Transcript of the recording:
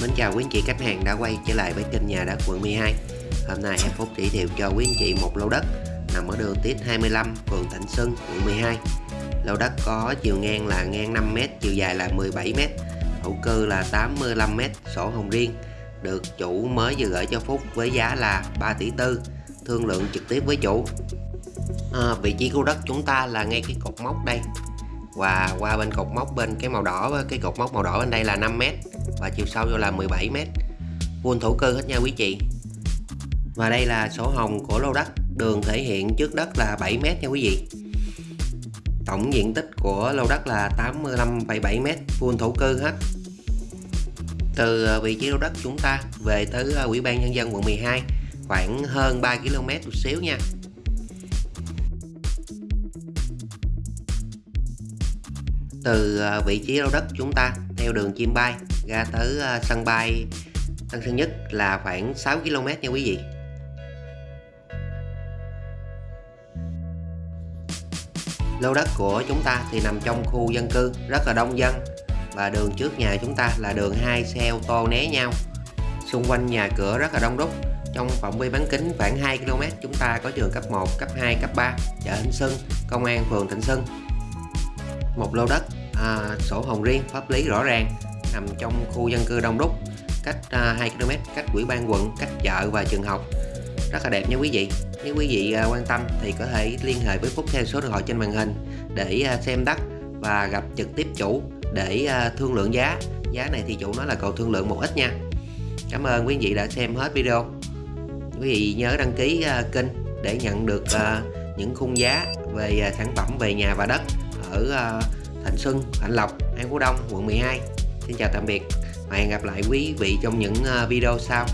Mến chào quý anh chị khách hàng đã quay trở lại với kênh nhà đất quận 12 Hôm nay em Phúc giới thiệu cho quý anh chị một lô đất nằm ở đường Tiết 25, phường Thạnh Xuân, quận 12 Lô đất có chiều ngang là ngang 5m, chiều dài là 17m Thổ cư là 85m, sổ hồng riêng. Được chủ mới vừa gửi cho Phúc với giá là 3 tỷ tư Thương lượng trực tiếp với chủ. À, Vị trí của đất chúng ta là ngay cái cột mốc đây và qua bên cột mốc bên cái màu đỏ cái cột mốc màu đỏ bên đây là 5m và chiều sâu vô là 17m vuông thổ cư hết nha quý chị. Và đây là sổ hồng của lô đất đường thể hiện trước đất là 7m nha quý vị. Tổng diện tích của lô đất là 85,7m vuông thổ cư hết. Từ ờ, vị trí lô đất chúng ta về tới ờ, ủy ban nhân dân quận 12 khoảng hơn 3 km một xíu nha. Từ ờ, vị trí lô đất chúng ta theo đường chim bay ra tới ờ, sân bay Tân Sơn Nhất là khoảng 6 km nha quý vị. Lô đất của chúng ta thì nằm trong khu dân cư rất là đông dân và đường trước nhà chúng ta là đường hai xe ô tô né nhau. Xung quanh nhà cửa rất là đông đúc trong phạm vi bán kính khoảng 2 km chúng ta có trường cấp 1, cấp 2, cấp 3 chợ Thịnh Xuân, công an phường Thịnh Xuân. Một lô đất à, sổ hồng riêng pháp lý rõ ràng nằm trong khu dân cư đông đúc cách à, 2 km cách quỹ ban quận cách chợ và trường học. Rất là đẹp nha quý vị. Nếu quý vị à, quan tâm thì có thể liên hệ với Phúc theo số điện thoại trên màn hình để à, xem đất và gặp trực tiếp chủ để à, thương lượng giá. Giá này thì chủ nói là cầu thương lượng một ít nha. Cảm ơn quý vị đã xem hết video. Quý vị nhớ đăng ký à, kênh để nhận được à, những khung giá về à, sản phẩm về nhà và đất ở à, Thạnh Xuân, Thạnh Lộc, An Phú Đông, quận 12 Xin chào tạm biệt. Và hẹn gặp lại quý vị trong những ờ, video sau.